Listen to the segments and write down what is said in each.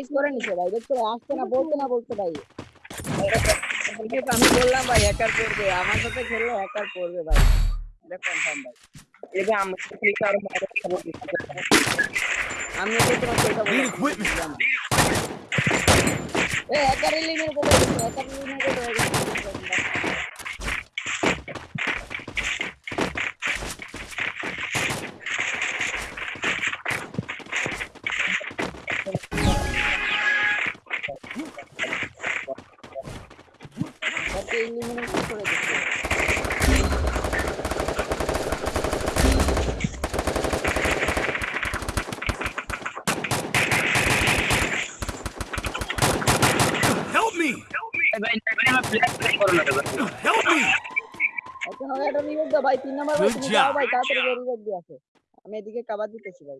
Rise করে নিছে ভাই। দেখতে আসতে না বলতে না বলতে ভাই। আমি বললাম ভাই হ্যাকার করবে। আমার সাথে খেললে হ্যাকার করবে ভাই। এটা কনফার্ম ভাই। এটা আমি থেকে আরও আমি তো কথা বলি এই হ্যাকার লিনের কথা হ্যাকার লিনের কথা এটা রিভাইভ দাও ভাই তিন নাম্বার ভাই Good তুমি job. যাও ভাই তাড়াতাড়ি রিভাইভ দিয়ে আসো আমি এদিকে কাবার দিতেছি ভাই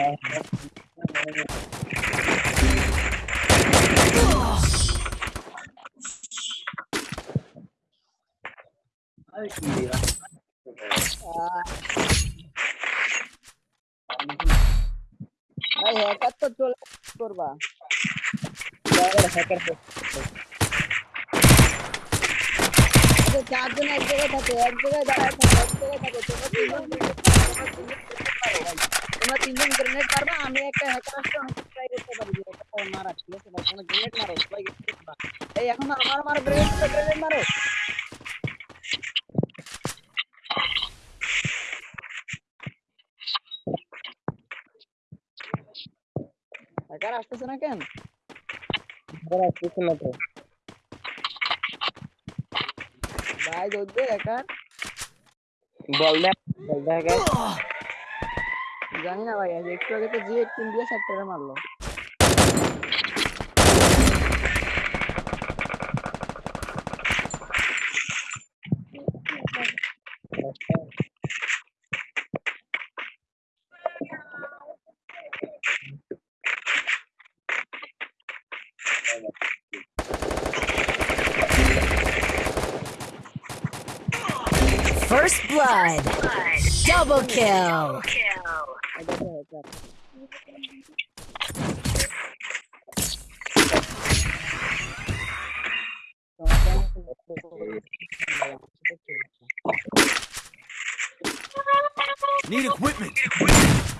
ভাই হ্যাকার তো চলে করবা আচ্ছা চারজন এক জায়গায় থাকে এক জায়গায় দাঁড়ায় থাকে এক জায়গায় থাকে তোমরা তিনজন গ্রেনেড পারবা আমি একটা হ্যাকার আসলে অনেক ট্রাই করতে পারি যে এটা মারা ঠিক আছে ভাই তোমরা গ্রেনেড মারো সবাই grenade মারো। এই এখন আমার মারো গ্রেনেড গ্রেনেড মারো হ্যাকার আসতেছে না কেন আসতেছে না তো ভাই ধরবে হ্যাকার বল দে বল দে হ্যাকার জানি না ভাই আজ একটু আগে তো জি এইটিন দিয়ে সেক্টরে মারলো First blood. Double kill. I got the heads up. Need equipment! Need equipment.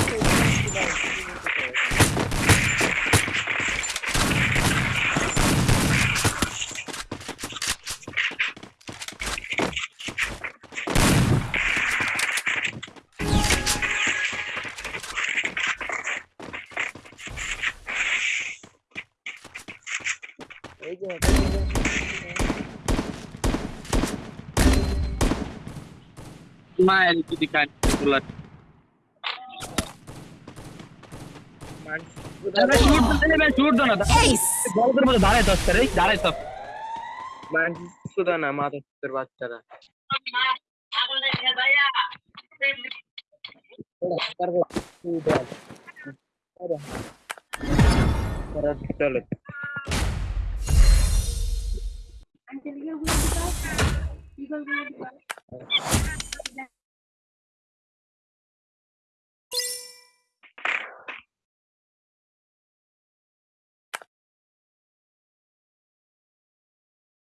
Smile itu dikasih bulat. मैं शूट पहले मैं शूट दो ना था बॉल कर मुझे धारे तो करे धारे तो मैं सुधा ना माता फिर बात करा कर दो कर दो चलो। 一个，一个。